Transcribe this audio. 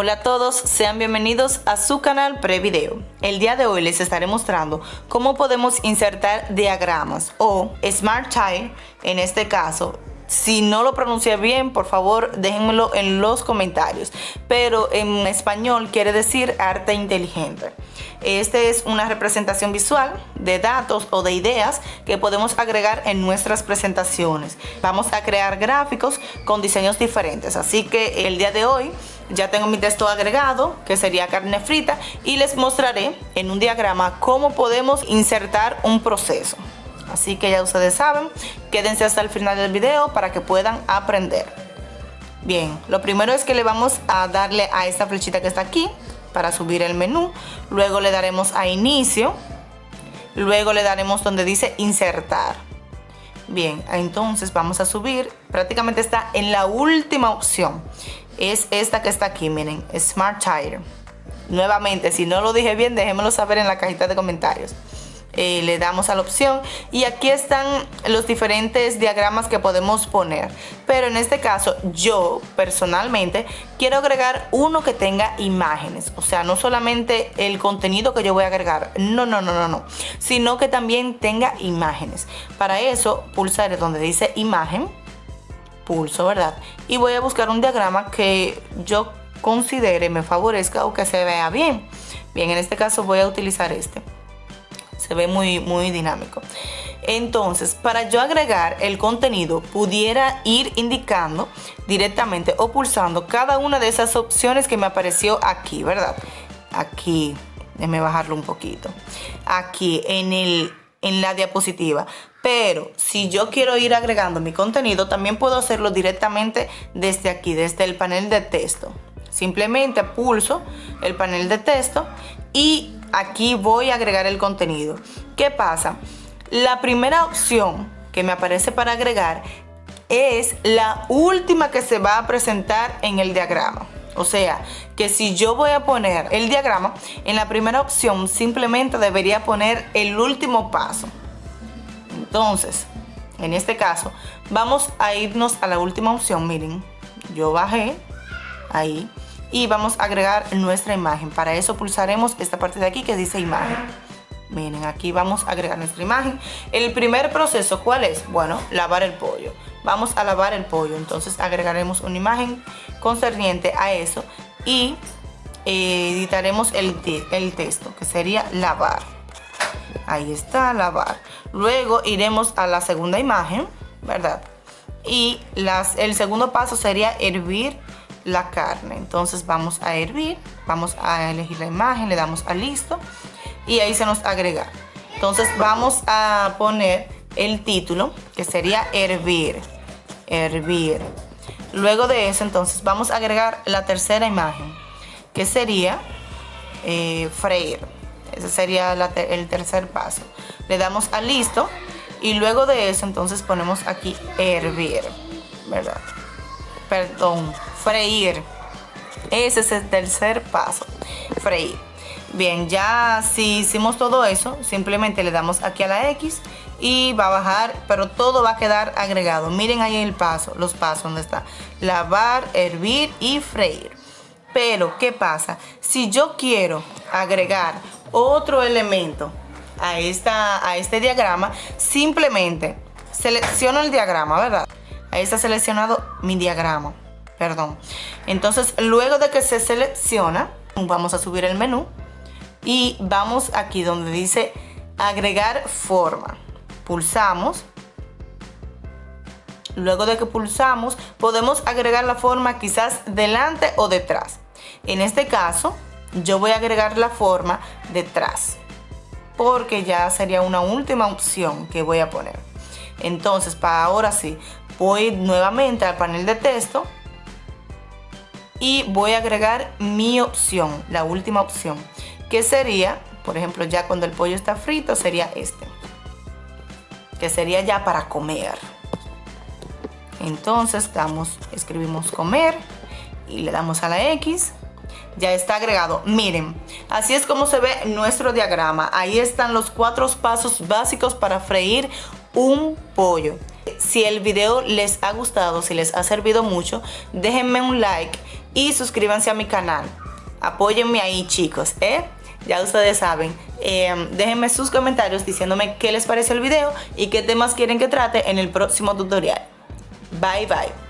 Hola a todos, sean bienvenidos a su canal Prevideo. El día de hoy les estaré mostrando cómo podemos insertar diagramas o Smart Tile en este caso si no lo pronuncié bien, por favor déjenmelo en los comentarios. Pero en español quiere decir arte inteligente. Este es una representación visual de datos o de ideas que podemos agregar en nuestras presentaciones. Vamos a crear gráficos con diseños diferentes. Así que el día de hoy ya tengo mi texto agregado, que sería carne frita, y les mostraré en un diagrama cómo podemos insertar un proceso. Así que ya ustedes saben, quédense hasta el final del video para que puedan aprender. Bien, lo primero es que le vamos a darle a esta flechita que está aquí para subir el menú. Luego le daremos a inicio. Luego le daremos donde dice insertar. Bien, entonces vamos a subir. Prácticamente está en la última opción. Es esta que está aquí, miren, Smart Tire. Nuevamente, si no lo dije bien, déjenmelo saber en la cajita de comentarios. Eh, le damos a la opción y aquí están los diferentes diagramas que podemos poner. Pero en este caso yo personalmente quiero agregar uno que tenga imágenes. O sea no solamente el contenido que yo voy a agregar. No no no no no. Sino que también tenga imágenes. Para eso pulsaré donde dice imagen pulso verdad y voy a buscar un diagrama que yo considere me favorezca o que se vea bien bien en este caso voy a utilizar este se ve muy, muy dinámico. Entonces, para yo agregar el contenido, pudiera ir indicando directamente o pulsando cada una de esas opciones que me apareció aquí, ¿verdad? Aquí, déjeme bajarlo un poquito. Aquí en, el, en la diapositiva. Pero si yo quiero ir agregando mi contenido, también puedo hacerlo directamente desde aquí, desde el panel de texto. Simplemente pulso el panel de texto y aquí voy a agregar el contenido. ¿Qué pasa? La primera opción que me aparece para agregar es la última que se va a presentar en el diagrama. O sea, que si yo voy a poner el diagrama, en la primera opción simplemente debería poner el último paso. Entonces, en este caso, vamos a irnos a la última opción. Miren, yo bajé ahí y vamos a agregar nuestra imagen. Para eso pulsaremos esta parte de aquí que dice imagen. Miren, aquí vamos a agregar nuestra imagen. El primer proceso, ¿cuál es? Bueno, lavar el pollo. Vamos a lavar el pollo. Entonces agregaremos una imagen concerniente a eso y eh, editaremos el, el texto, que sería lavar. Ahí está, lavar. Luego iremos a la segunda imagen, ¿verdad? Y las, el segundo paso sería hervir la carne. Entonces vamos a hervir, vamos a elegir la imagen, le damos a listo y ahí se nos agrega. Entonces vamos a poner el título que sería hervir, hervir. Luego de eso entonces vamos a agregar la tercera imagen que sería eh, freír. Ese sería el tercer paso. Le damos a listo y luego de eso entonces ponemos aquí hervir, ¿verdad? Perdón, freír. Ese es el tercer paso, freír. Bien, ya si hicimos todo eso, simplemente le damos aquí a la X y va a bajar, pero todo va a quedar agregado. Miren ahí el paso, los pasos donde está. Lavar, hervir y freír. Pero, ¿qué pasa? Si yo quiero agregar otro elemento a, esta, a este diagrama, simplemente selecciono el diagrama, ¿verdad? Ahí está seleccionado mi diagrama perdón. Entonces, luego de que se selecciona, vamos a subir el menú y vamos aquí donde dice agregar forma. Pulsamos. Luego de que pulsamos, podemos agregar la forma quizás delante o detrás. En este caso, yo voy a agregar la forma detrás porque ya sería una última opción que voy a poner. Entonces, para ahora sí, voy nuevamente al panel de texto y voy a agregar mi opción, la última opción, que sería, por ejemplo, ya cuando el pollo está frito, sería este, que sería ya para comer. Entonces damos, escribimos comer y le damos a la X. Ya está agregado. Miren, así es como se ve nuestro diagrama. Ahí están los cuatro pasos básicos para freír un pollo. si el video les ha gustado, si les ha servido mucho, déjenme un like y suscríbanse a mi canal. Apóyenme ahí chicos, ¿eh? Ya ustedes saben. Em, déjenme sus comentarios diciéndome qué les parece el video y qué temas quieren que trate en el próximo tutorial. Bye bye.